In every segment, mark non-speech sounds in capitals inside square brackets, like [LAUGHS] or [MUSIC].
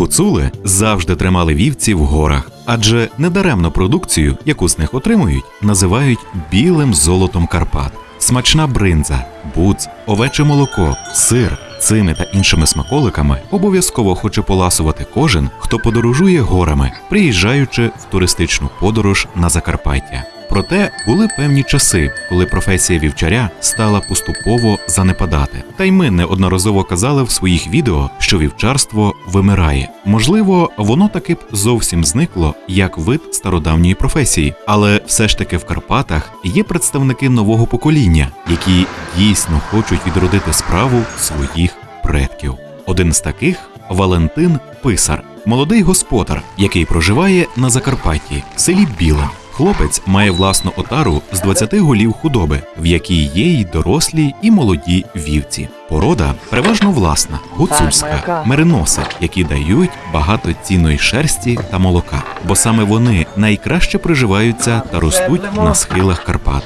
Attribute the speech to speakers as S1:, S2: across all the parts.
S1: Гуцули завжди тримали вівці в горах, адже недаремно продукцію, яку з них отримують, називають білим золотом Карпат. Смачна бринза, буц, овече молоко, сир. Цими та іншими смаколиками обов'язково хоче поласувати кожен, хто подорожує горами, приїжджаючи в туристичну подорож на Закарпаття. Проте були певні часи, коли професія вівчаря стала поступово занепадати. Та й ми неодноразово казали в своїх відео, що вівчарство вимирає. Можливо, воно таки б зовсім зникло як вид стародавньої професії, але все ж таки в Карпатах є представники нового покоління, які дійсно хочуть відродити справу своїх предків. Один з таких Валентин Писар, молодий господар, який проживає на Закарпатті, селі Біле. Хлопець має власну отару з 20 голів худоби, в якій є й дорослі і молоді вівці. Порода переважно власна, гуцульська, мериноси, які дають багато цінної шерсті та молока, бо саме вони найкраще приживаються та ростуть на схилах Карпат.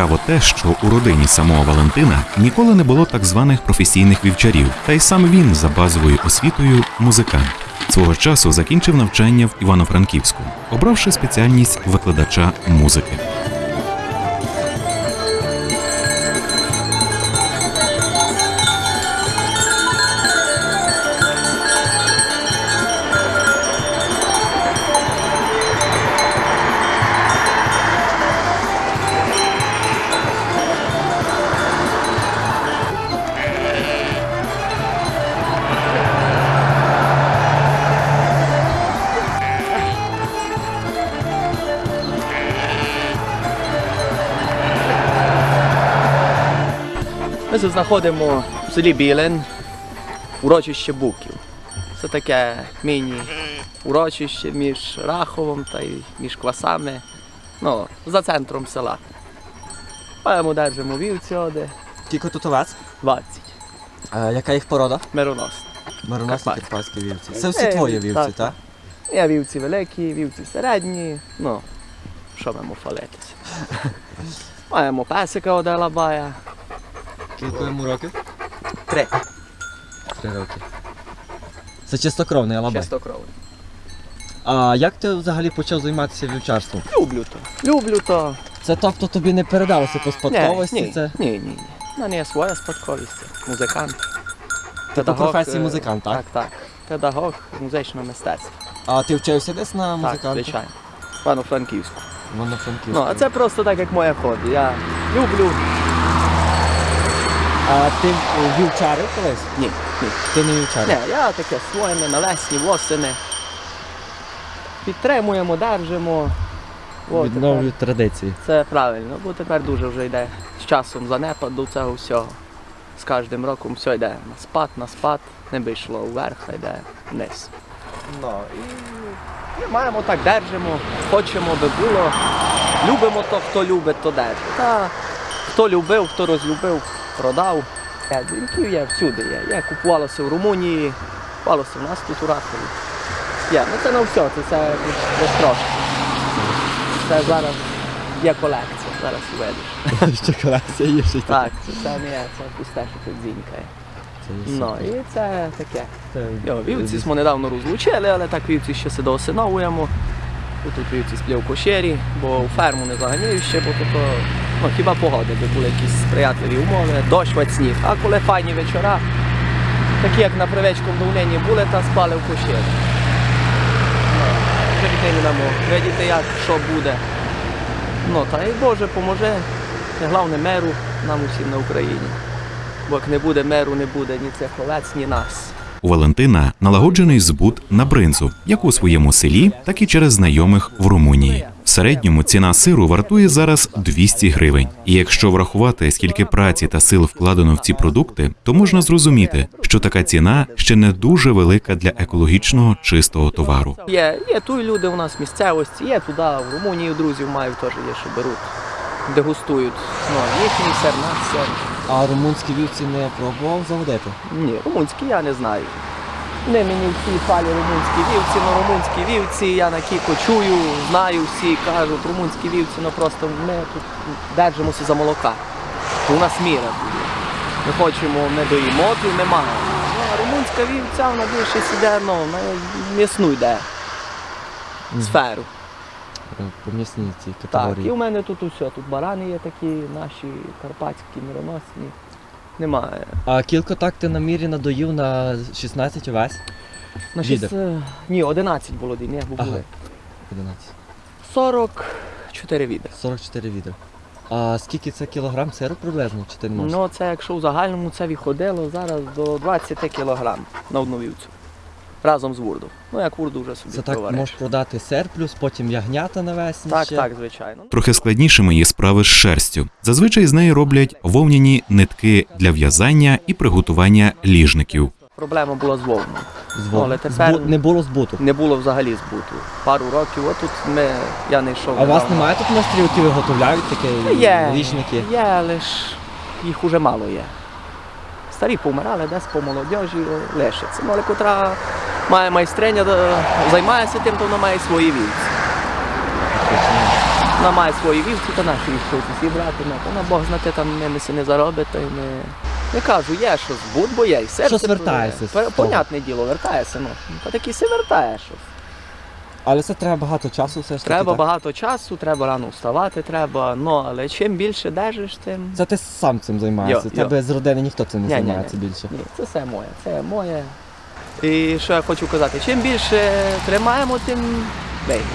S1: Цікаво те, що у родині самого Валентина ніколи не було так званих професійних вівчарів, та й сам він за базовою освітою музикант. Свого часу закінчив навчання в Івано-Франківську, обравши спеціальність викладача музики.
S2: Ми знаходимо в селі Білин, урочище Буків. Це таке міні-урочище між Раховом та між квасами. Ну, за центром села. Маємо держимо вівці оде
S3: Скільки тут овець?
S2: 20.
S3: Е, яка їх порода?
S2: Мироносні.
S3: Мариносні
S2: Карпатські.
S3: вівці. Це всі
S2: Е,
S3: твої вівці, так?
S2: так. Є вівці великі, вівці середні. Ну, що маємо фалитися. [LAUGHS] Маємо песика оде лабая.
S3: Скільки йому років?
S2: Три.
S3: Три роки. Це чистокровний алабай.
S2: Чистокровний.
S3: А як ти взагалі почав займатися вівчарством?
S2: Люблю то. Люблю то.
S3: Це тобто тобі не передалося по спадковості?
S2: Ні,
S3: Це
S2: ні, ні, ні. У мене є своя спадковість. Музикант.
S3: ти по професії
S2: е,
S3: музикант, так?
S2: Так, так. Педагог музичного мистецтва.
S3: А ти вчився десь на
S2: Так, звичайно. Пану Франківську.
S3: Воно франківську.
S2: Ну, а це просто так, як моє хобі. Я люблю.
S3: А ти вівчарив колись?
S2: Ні, ні.
S3: Ти не вівчарив?
S2: Ні, я таке своїми навесні, восени. Підтримуємо, держимо. О,
S3: Відновлюють традиції.
S2: Це правильно, бо тепер дуже вже йде з часом занепад до цього всього. З кожним роком все йде на спад, на спад, не би йшло вверх, а йде вниз. Ну, і ми маємо так, держимо, хочемо би було. Любимо то, хто любить, то держить. Та хто любив, хто розлюбив, продав. Дзвінків є всюди є. Є, купувалося в Румунії, купувалося в нас тут у Рахові. Є, ну це не все, це все десь трошки. Це зараз є колекція, зараз уведеш. [LAUGHS]
S3: Що колекція є ще
S2: Так, це, це не є, це пусте, що тут дзінькає. Ну і це таке. Йо, вівці ми недавно розлучили, але так вівці ще се доосиновуємо. Тут вівці сплів кошері, бо у ферму не заганяю ще, бо то, ну, хіба погоди, би були якісь сприятливі умови, дощ вать сніг. А коли файні вечора, такі як на привечкому давнині були, та спали в кошері. Ну. Видіти, як, що буде. Ну, та й Боже поможе, головне меру нам усім на Україні. Бо як не буде меру, не буде ні цих овець, ні нас.
S1: У Валентина налагоджений збут на бринзу, як у своєму селі, так і через знайомих в Румунії. В середньому ціна сиру вартує зараз 200 гривень. І якщо врахувати, скільки праці та сил вкладено в ці продукти, то можна зрозуміти, що така ціна ще не дуже велика для екологічного чистого товару.
S2: Є, є тут люди у нас в місцевості, є туди, в Румунії друзів маю теж є, що беруть, дегустують. Ну, їхній сир, наш сир.
S3: А румунські вівці не пробував заводити?
S2: Ні, румунський я не знаю. Не мені всі палі румунські вівці, ну румунські вівці, я на кіко чую, знаю всі, кажуть, румунські вівці, ну просто ми тут держимося за молока. У нас міра буде. Ми хочемо, не доїмо, тут немає. Ну, а румунська вівця, вона більше сіде, ну, на м'ясну йде сферу.
S3: Е, По м'ясній цій
S2: Так, і
S3: категорії.
S2: у мене тут усе. Тут барани є такі, наші карпатські, мироносні. Немає.
S3: А кілько так ти на мірі надоїв на 16 увесь?
S2: На
S3: Відер.
S2: шість, е, ні, 11 було дій, ні,
S3: Ага.
S2: були.
S3: 11.
S2: 44 відра.
S3: 44 відра. А скільки це кілограм сиру приблизно? Чи ти можеш?
S2: Ну, це якщо в загальному це виходило зараз до 20 кілограм на одну вівцю. Разом з вурдом. Ну, як вурду вже собі
S3: Це так можеш продати сир, плюс потім ягнята навесні.
S2: Так,
S3: ще.
S2: так, звичайно.
S1: Трохи складнішими є справи з шерстю. Зазвичай з неї роблять вовняні нитки для в'язання і приготування ліжників.
S2: Проблема була з вовною.
S3: З
S2: Ну, але тепер-
S3: збу- Не було збуту.
S2: Не було взагалі збуту. Пару років, отут ми, я не йшов.
S3: А у вас немає тут майстрів, які виготовляють такі
S2: Є,
S3: ліжники?
S2: є, але ж їх уже мало є. Старі помирали, десь по молодежі лишиться. Ну, але котра має майстриня, е, займається тим, то вона має свої вівці. Вона має свої вівці, то наші хочуть зібрати, ну, вона Бог знати, там ними не заробить, то й не. Я кажу, є що збут, бо є і серце.
S3: Щось вертається.
S2: Понятне діло, вертається, ну. Та таки се вертає щось.
S3: Але це треба багато часу все ж таки.
S2: Треба
S3: так?
S2: багато часу, треба рано вставати, треба. Ну, але чим більше держиш, тим.
S3: Це ти сам цим займаєшся.
S2: Йо, йо.
S3: Тебе з родини ніхто цим не
S2: Ні, ні,
S3: займається
S2: ні.
S3: більше.
S2: Ні, це все моє, це моє. І що я хочу казати, чим більше тримаємо, тим вигідніше.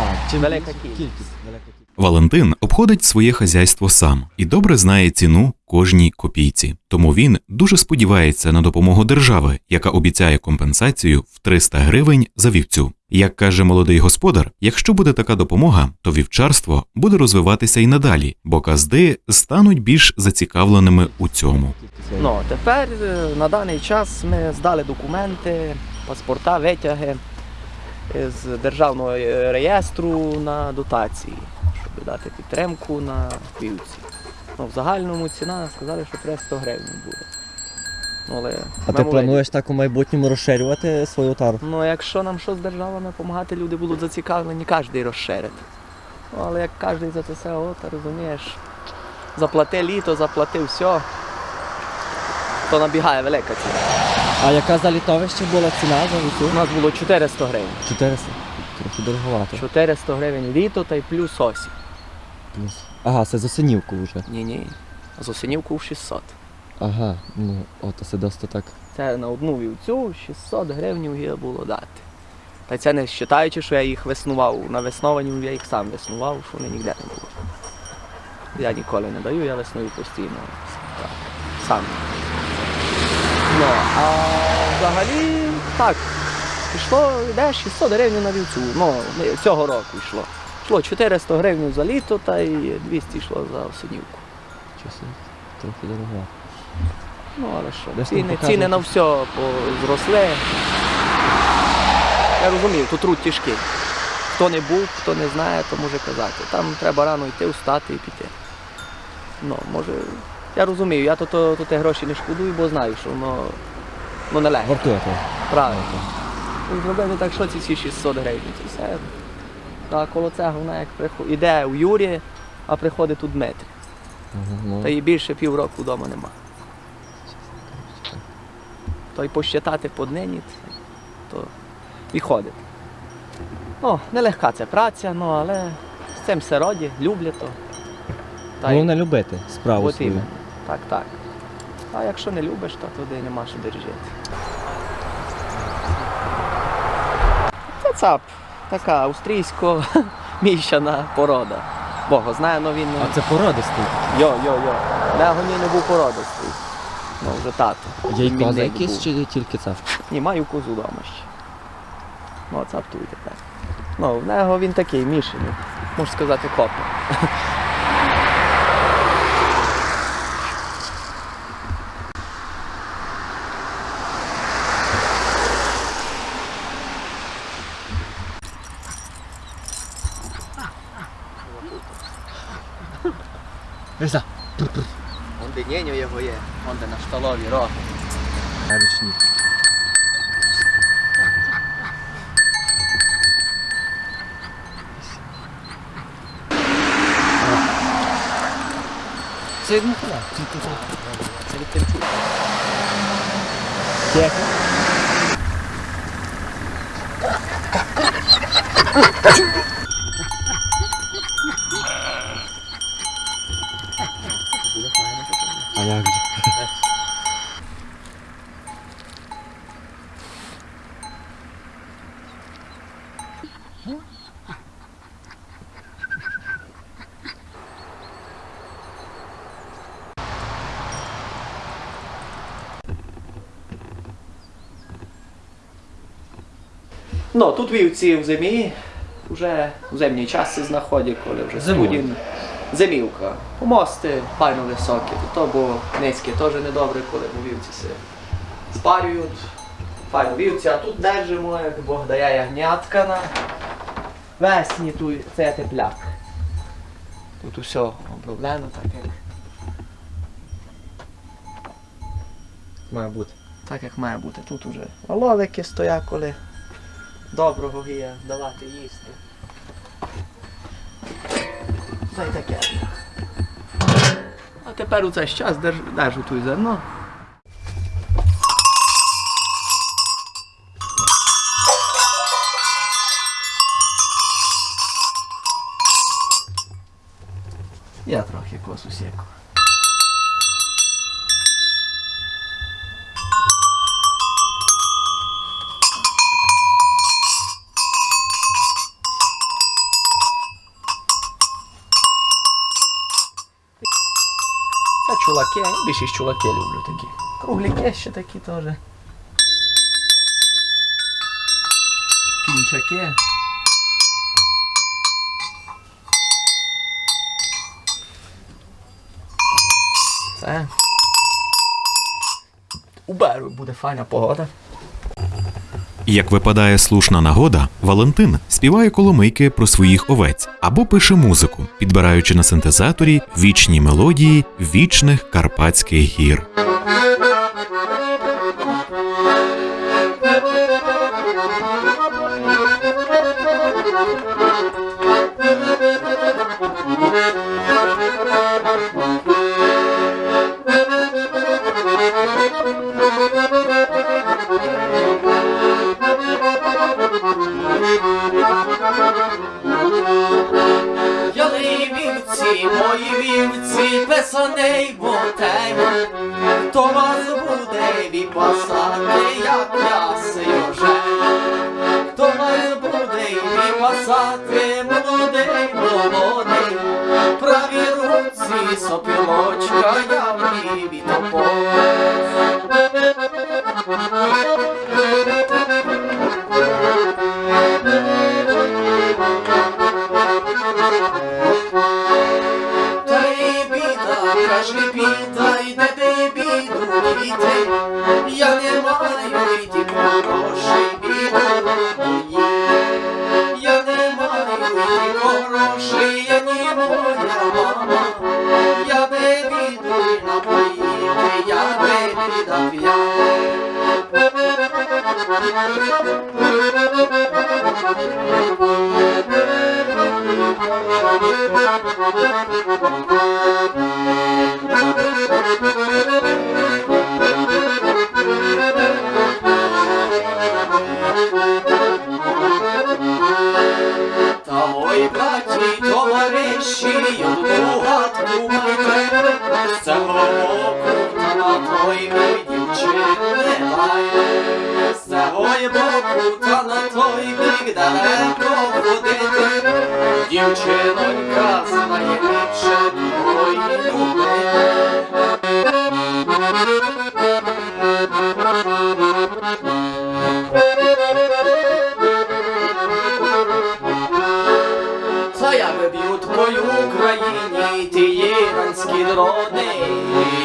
S3: А, чим
S2: Велика
S3: більше-
S2: кількість.
S3: Велика кількість.
S1: Валентин обходить своє хазяйство сам і добре знає ціну кожній копійці. Тому він дуже сподівається на допомогу держави, яка обіцяє компенсацію в 300 гривень за вівцю. Як каже молодий господар, якщо буде така допомога, то вівчарство буде розвиватися і надалі, бо казди стануть більш зацікавленими у цьому.
S2: Ну, тепер е, на даний час ми здали документи, паспорта, витяги з державного е, реєстру на дотації, щоб дати підтримку на вівці. Ну, в загальному ціна сказали, що 300 гривень буде. Ну, але
S3: А ти плануєш так у майбутньому розширювати свою тару?
S2: Ну, якщо нам щось з державами допомагати, люди будуть зацікавлені, кожен розширить. Ну, але як кожен за це все, о, ти розумієш, заплати літо, заплати все, то набігає велика ціна.
S3: А яка за літовище була ціна за
S2: У нас було 400 гривень.
S3: 400. Трохи дороговато.
S2: 400 гривень літо та й плюс осінь.
S3: Плюс. Ага, це з осенівку вже.
S2: Ні-ні. З осінівку в 600.
S3: Ага, ну от це досить так.
S2: Це на одну вівцю 600 гривень є було дати. Та це не вважаючи, що я їх веснував. На весновані я їх сам веснував, що вони ніде не було. Я ніколи не даю, я весную постійно. Так, сам. Ну, а взагалі так. Пішло, йде 600 гривень на вівцю. Ну, цього року йшло. Йшло 400 гривень за літо та й 200 йшло за осінівку.
S3: Чесно, трохи дорого.
S2: Ну, але що,
S3: Десь там
S2: ціни,
S3: показують.
S2: ціни на все по- зросли. Я розумію, тут труд тяжкий. Хто не був, хто не знає, то може казати. Там треба рано йти, встати і піти. Ну, може, я розумію, я то, то, то те гроші не шкодую, бо знаю, що воно ну, не легко.
S3: Вартує того.
S2: Правильно. І Зробити так, що ці всі 600 гривень. Це все. А коло цього вона як приход... іде у Юрі, а приходить тут Дмитрий.
S3: Ага, ну.
S2: Та і більше півроку вдома нема. То й посчитати по днині, то виходить. Ну, нелегка це праця, ну, але з цим все роді, люблять то. Та й
S3: Головне любити справу
S2: от
S3: свою.
S2: Так, так. А якщо не любиш, то туди нема що де жити. Це цап, така австрійсько-міщана порода. Бога знає, але він.
S3: А це породистий.
S2: Йо, йо, йо. Мего ні не був породистий. Ну, вже тато. Яйко
S3: якісь чи тільки це?
S2: Ні, маю козу вдома ще. Ну, це аптуй тепер. Ну, в нього він такий мішаний. Можна сказати, копа. Wymienił je woje Honda na sztalowie, roch. Na ryczniku.
S3: Co jedno chyba? Tylko
S2: co? Czyli ten czuk.
S3: Jak? Thank you.
S2: Ну, тут вівці в зимі, вже в зимній часі знаходять, коли вже
S3: Зимою.
S2: Зимівка. Мости файно високі, то бо низькі теж недобре, коли бо вівці се спарюють. Файно вівці, а тут держимо, як Бог дає ягнятка на весні, тут це тепляк. Тут усе оброблено так, як,
S3: Має бути.
S2: так як має бути. Тут уже оловики стоять, коли доброго гія, давати їсти. Та й таке. А тепер у цей час держу, держу тут зерно. Це чулаки, я більшість чулаки люблю такі. Кругляки ще такі теж. Кінчаки. Це. У беру буде файна погода.
S1: Як випадає слушна нагода, Валентин співає коломийки про своїх овець або пише музику, підбираючи на синтезаторі вічні мелодії вічних карпатських гір.
S2: Хто вас буде віпасати, як я вже, хто вас буде віпасати, молодий, молодий, праві руці сопілочка, я в ній Та Та ой, браті, товариші, одну гадку майте, з цього боку та дівчинонька знає ліпше. Та я би б'ють мою Україні ті іранські дрони,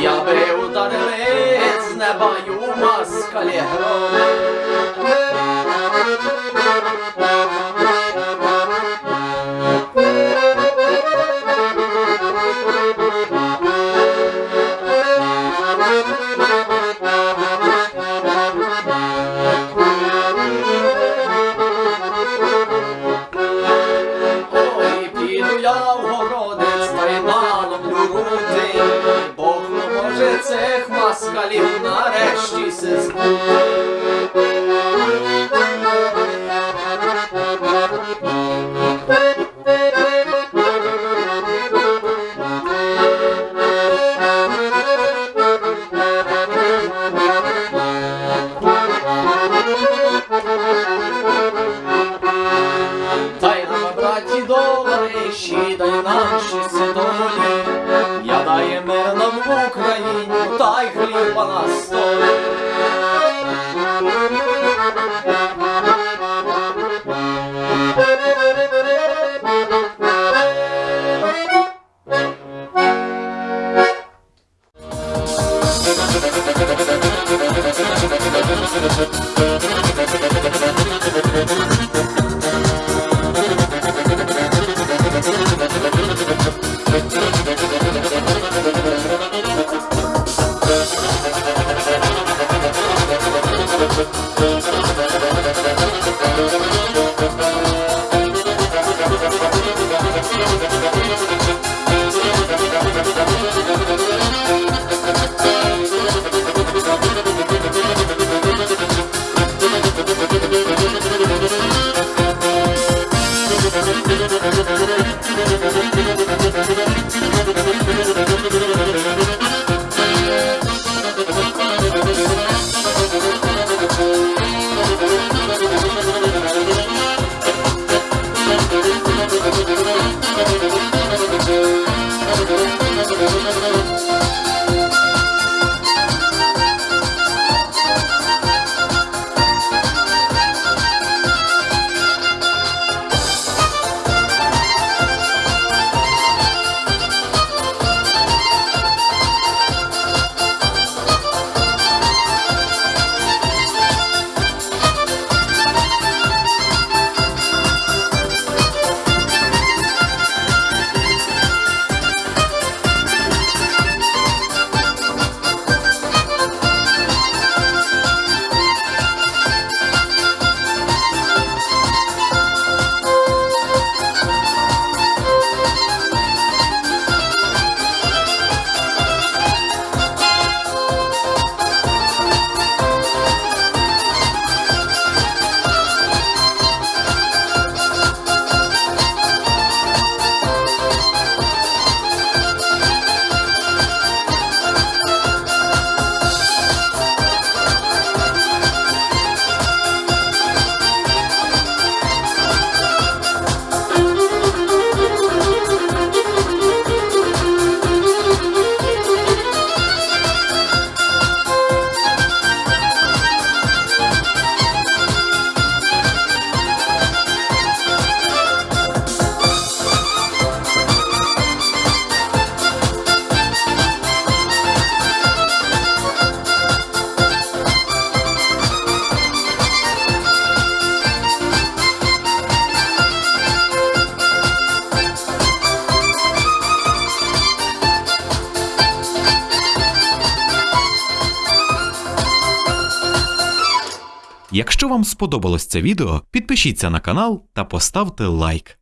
S2: я би ударили з неба ю москалі грони.
S1: вам сподобалось це відео, підпишіться на канал та поставте лайк.